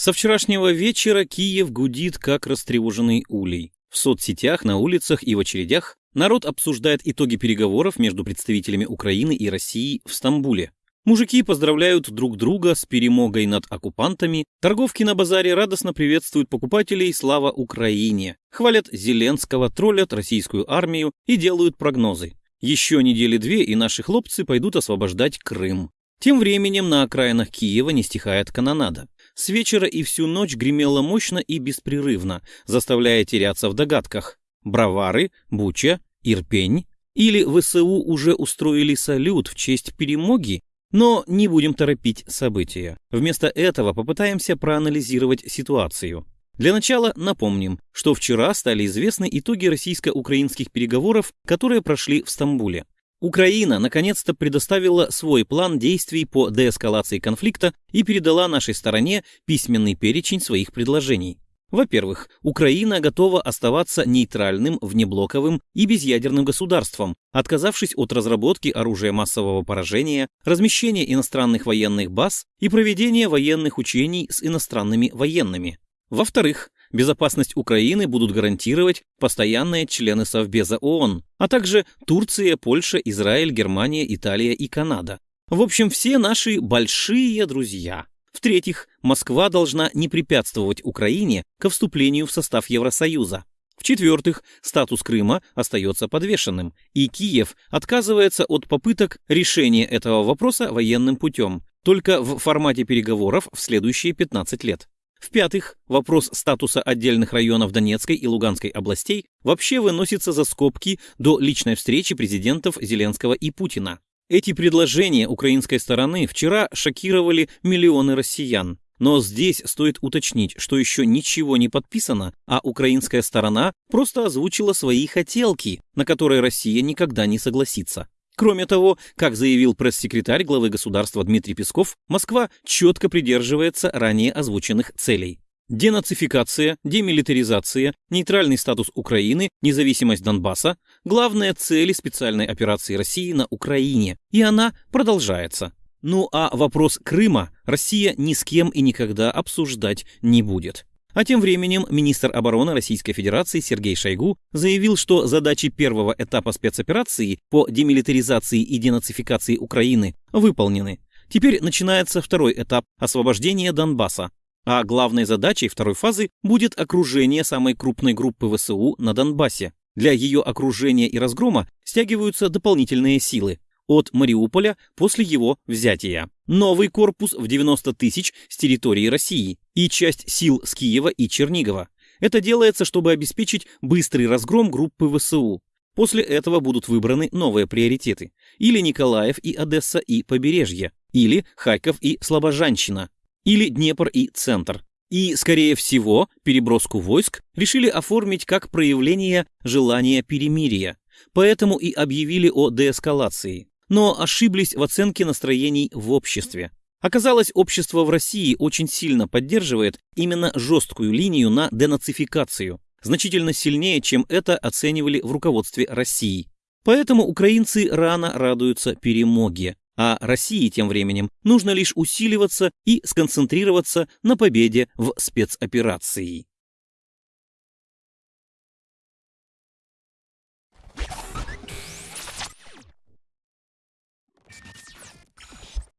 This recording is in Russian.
Со вчерашнего вечера Киев гудит, как растревоженный улей. В соцсетях, на улицах и в очередях народ обсуждает итоги переговоров между представителями Украины и России в Стамбуле. Мужики поздравляют друг друга с перемогой над оккупантами, торговки на базаре радостно приветствуют покупателей «Слава Украине», хвалят Зеленского, троллят российскую армию и делают прогнозы. Еще недели две, и наши хлопцы пойдут освобождать Крым. Тем временем на окраинах Киева не стихает канонада. С вечера и всю ночь гремело мощно и беспрерывно, заставляя теряться в догадках. Бравары, Буча, Ирпень или ВСУ уже устроили салют в честь перемоги но не будем торопить события. Вместо этого попытаемся проанализировать ситуацию. Для начала напомним, что вчера стали известны итоги российско-украинских переговоров, которые прошли в Стамбуле. Украина наконец-то предоставила свой план действий по деэскалации конфликта и передала нашей стороне письменный перечень своих предложений. Во-первых, Украина готова оставаться нейтральным, внеблоковым и безъядерным государством, отказавшись от разработки оружия массового поражения, размещения иностранных военных баз и проведения военных учений с иностранными военными. Во-вторых, безопасность Украины будут гарантировать постоянные члены Совбеза ООН, а также Турция, Польша, Израиль, Германия, Италия и Канада. В общем, все наши большие друзья. В-третьих, Москва должна не препятствовать Украине ко вступлению в состав Евросоюза. В-четвертых, статус Крыма остается подвешенным, и Киев отказывается от попыток решения этого вопроса военным путем, только в формате переговоров в следующие 15 лет. В-пятых, вопрос статуса отдельных районов Донецкой и Луганской областей вообще выносится за скобки до личной встречи президентов Зеленского и Путина. Эти предложения украинской стороны вчера шокировали миллионы россиян. Но здесь стоит уточнить, что еще ничего не подписано, а украинская сторона просто озвучила свои хотелки, на которые Россия никогда не согласится. Кроме того, как заявил пресс-секретарь главы государства Дмитрий Песков, Москва четко придерживается ранее озвученных целей. Денацификация, демилитаризация, нейтральный статус Украины, независимость Донбасса – главные цели специальной операции России на Украине, и она продолжается. Ну а вопрос Крыма Россия ни с кем и никогда обсуждать не будет. А тем временем министр обороны Российской Федерации Сергей Шойгу заявил, что задачи первого этапа спецоперации по демилитаризации и денацификации Украины выполнены. Теперь начинается второй этап освобождения Донбасса, а главной задачей второй фазы будет окружение самой крупной группы ВСУ на Донбассе. Для ее окружения и разгрома стягиваются дополнительные силы от Мариуполя после его взятия. Новый корпус в 90 тысяч с территории России и часть сил с Киева и Чернигова. Это делается, чтобы обеспечить быстрый разгром группы ВСУ. После этого будут выбраны новые приоритеты. Или Николаев и Одесса и побережье, или Харьков и Слобожанщина, или Днепр и Центр. И, скорее всего, переброску войск решили оформить как проявление желания перемирия, поэтому и объявили о деэскалации. Но ошиблись в оценке настроений в обществе. Оказалось, общество в России очень сильно поддерживает именно жесткую линию на денацификацию, значительно сильнее, чем это оценивали в руководстве России. Поэтому украинцы рано радуются перемоге, а России тем временем нужно лишь усиливаться и сконцентрироваться на победе в спецоперации.